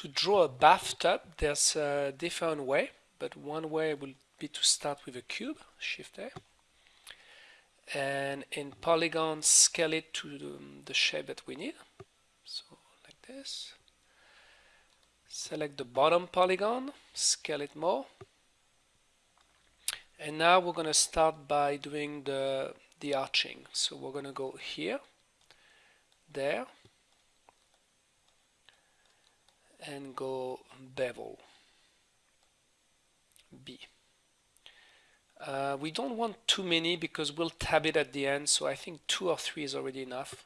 to draw a bathtub, there's a different way, but one way will be to start with a cube, Shift A, and in polygon scale it to the, the shape that we need. So like this. Select the bottom polygon, scale it more. And now we're going to start by doing the, the arching. So we're going to go here, there, and go bevel B. Uh, we don't want too many because we'll tab it at the end so I think two or three is already enough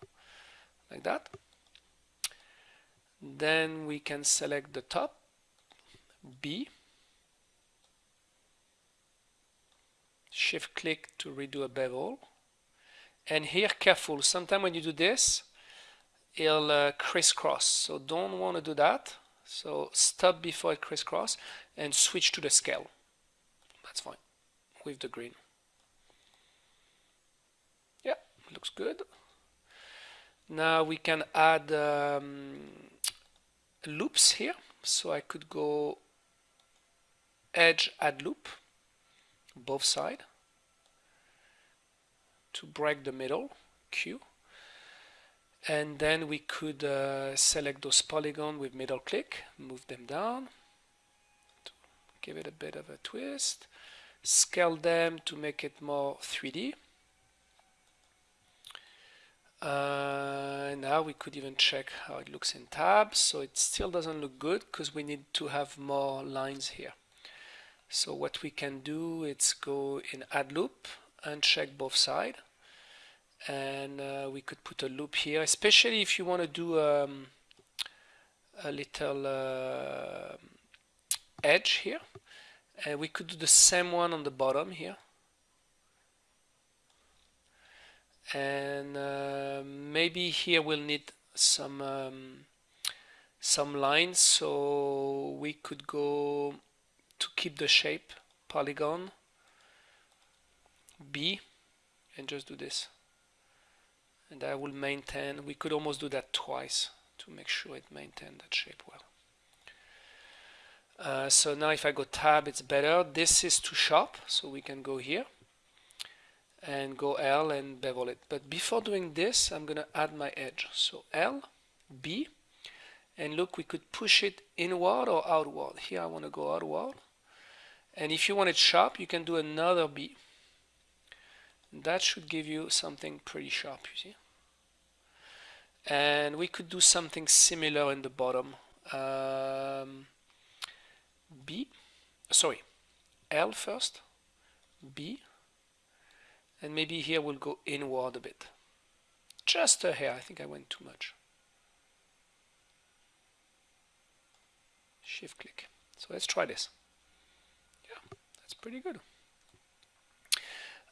like that. Then we can select the top B. Shift click to redo a bevel. And here careful sometimes when you do this it'll uh, crisscross. So don't want to do that so stop before it crisscross and switch to the scale. That's fine with the green. Yeah, looks good. Now we can add um, loops here. So I could go edge add loop both side to break the middle Q and then we could uh, select those polygon with middle click move them down give it a bit of a twist scale them to make it more 3d uh, now we could even check how it looks in tabs so it still doesn't look good because we need to have more lines here. So what we can do is go in add loop and check both sides and uh, we could put a loop here especially if you want to do um, a little uh, edge here. And we could do the same one on the bottom here. And uh, maybe here we'll need some um, some lines so we could go to keep the shape polygon B and just do this and I will maintain we could almost do that twice to make sure it maintain that shape well. Uh, so now if I go tab it's better. This is too sharp so we can go here and go L and bevel it. But before doing this I'm gonna add my edge. So L B and look we could push it inward or outward. Here I want to go outward. And if you want it sharp you can do another B that should give you something pretty sharp you see. And we could do something similar in the bottom. Um, B sorry L first B and maybe here we'll go inward a bit. Just a hair I think I went too much. Shift click. So let's try this. Yeah that's pretty good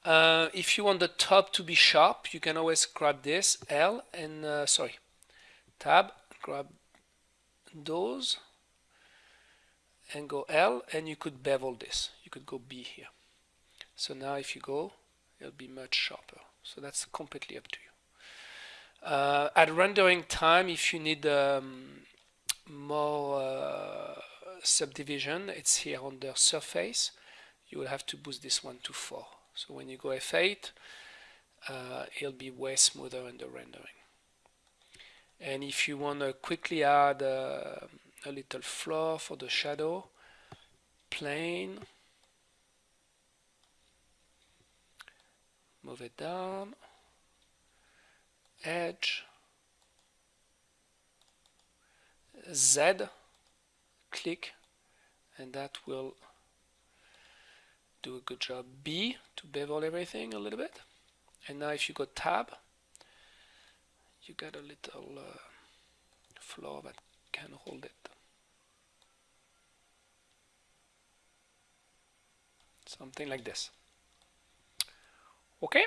uh, if you want the top to be sharp, you can always grab this L and uh, sorry, tab, grab those and go L and you could bevel this. You could go B here. So now if you go, it'll be much sharper. So that's completely up to you. Uh, at rendering time, if you need um, more uh, subdivision, it's here on the surface. You will have to boost this one to 4. So when you go F8, uh, it'll be way smoother in the rendering. And if you want to quickly add uh, a little floor for the shadow, plane, move it down, edge, Z, click, and that will do a good job. B to bevel everything a little bit. And now if you go tab, you get a little uh, that can hold it. Something like this. Okay.